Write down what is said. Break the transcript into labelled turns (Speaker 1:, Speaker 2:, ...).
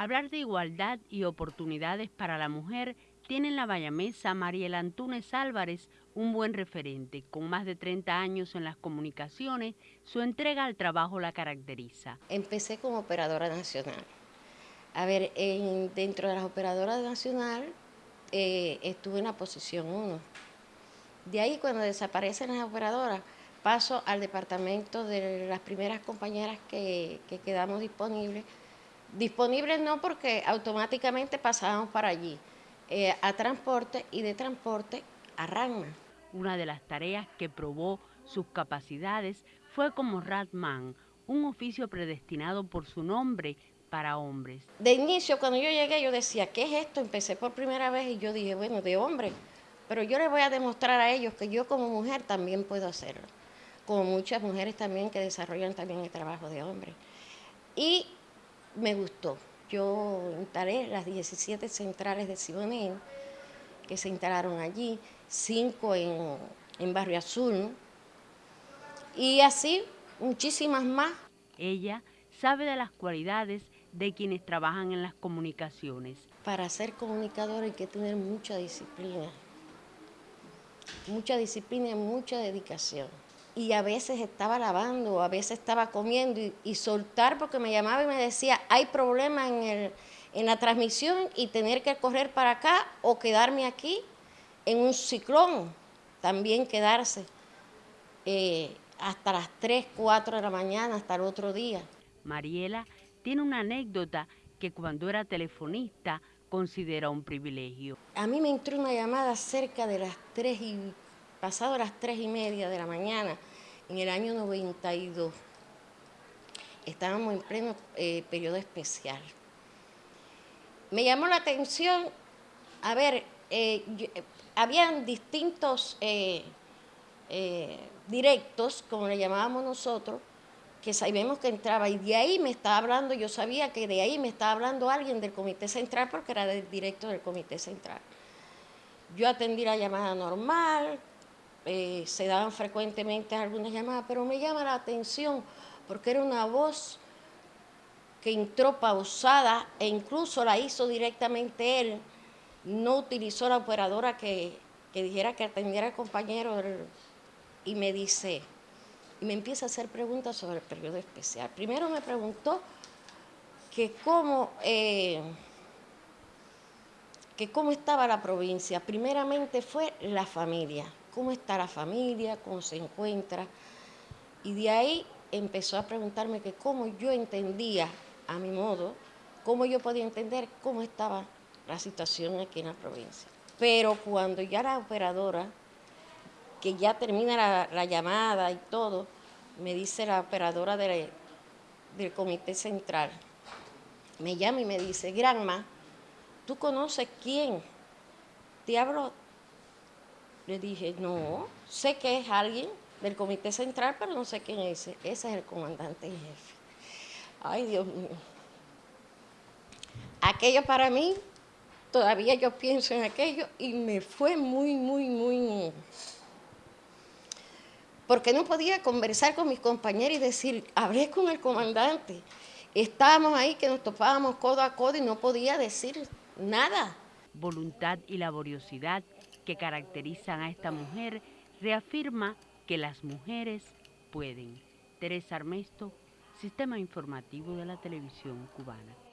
Speaker 1: Hablar de igualdad y oportunidades para la mujer tiene en la bayamesa Mariela Antunes Álvarez un buen referente. Con más de 30 años en las comunicaciones, su entrega al trabajo la caracteriza.
Speaker 2: Empecé como operadora nacional. A ver, dentro de las operadoras nacionales eh, estuve en la posición 1. De ahí cuando desaparecen las operadoras, paso al departamento de las primeras compañeras que quedamos disponibles Disponibles no porque automáticamente pasábamos para allí, eh, a transporte y de transporte a RANMA.
Speaker 1: Una de las tareas que probó sus capacidades fue como Ratman, un oficio predestinado por su nombre para hombres.
Speaker 2: De inicio, cuando yo llegué, yo decía, ¿qué es esto? Empecé por primera vez y yo dije, bueno, de hombre, pero yo les voy a demostrar a ellos que yo como mujer también puedo hacerlo, como muchas mujeres también que desarrollan también el trabajo de hombre. Y me gustó. Yo instalé las 17 centrales de Siboney que se instalaron allí, cinco en, en Barrio Azul, y así muchísimas más.
Speaker 1: Ella sabe de las cualidades de quienes trabajan en las comunicaciones.
Speaker 2: Para ser comunicador hay que tener mucha disciplina, mucha disciplina y mucha dedicación y a veces estaba lavando, a veces estaba comiendo y, soltar porque me llamaba y me decía, hay problema en, en la transmisión y tener que correr para acá o quedarme aquí en un ciclón, también quedarse eh, hasta las 3, 4 de la mañana, hasta el otro día.
Speaker 1: Mariela tiene una anécdota que cuando era telefonista considera un privilegio.
Speaker 2: A mí me entró una llamada cerca de las 3 y pasado las 3 y media de la mañana en el año 92. Estábamos en pleno eh, periodo especial. Me llamó la atención, a ver, eh, eh, habían distintos directos, como le llamábamos nosotros, que sabíamos que entraba y de ahí me estaba hablando, yo sabía que de ahí me estaba hablando alguien del Comité Central porque era del directo del Comité Central. Yo atendí la llamada normal, eh, se daban frecuentemente algunas llamadas, pero me llama la atención porque era una voz que entró pausada e incluso la hizo directamente él, no utilizó la operadora que, dijera que atendiera al compañero y me dice, y me empieza a hacer preguntas sobre el periodo especial. Primero me preguntó que cómo, eh, que cómo estaba la provincia. Primeramente fue la familia cómo está la familia, cómo se encuentra. Y de ahí empezó a preguntarme que cómo yo entendía, a mi modo, cómo yo podía entender cómo estaba la situación aquí en la provincia. Pero cuando ya la operadora, que ya termina la, llamada y todo, me dice la operadora del comité central, me llama y me dice, Granma, ¿tú conoces quién? Te hablo le dije, no, sé que es alguien del comité central, pero no sé quién es ese. Ese es el comandante y jefe. Ay, Dios mío. Aquello para mí, todavía yo pienso en aquello y me fue muy, muy, muy... Porque no podía conversar con mis compañeros y decir, hablé con el comandante. Estábamos ahí que nos topábamos codo a codo y no podía decir nada.
Speaker 1: Voluntad y laboriosidad que caracterizan a esta mujer reafirma que las mujeres pueden. Teresa Armesto, Sistema Informativo de la Televisión Cubana.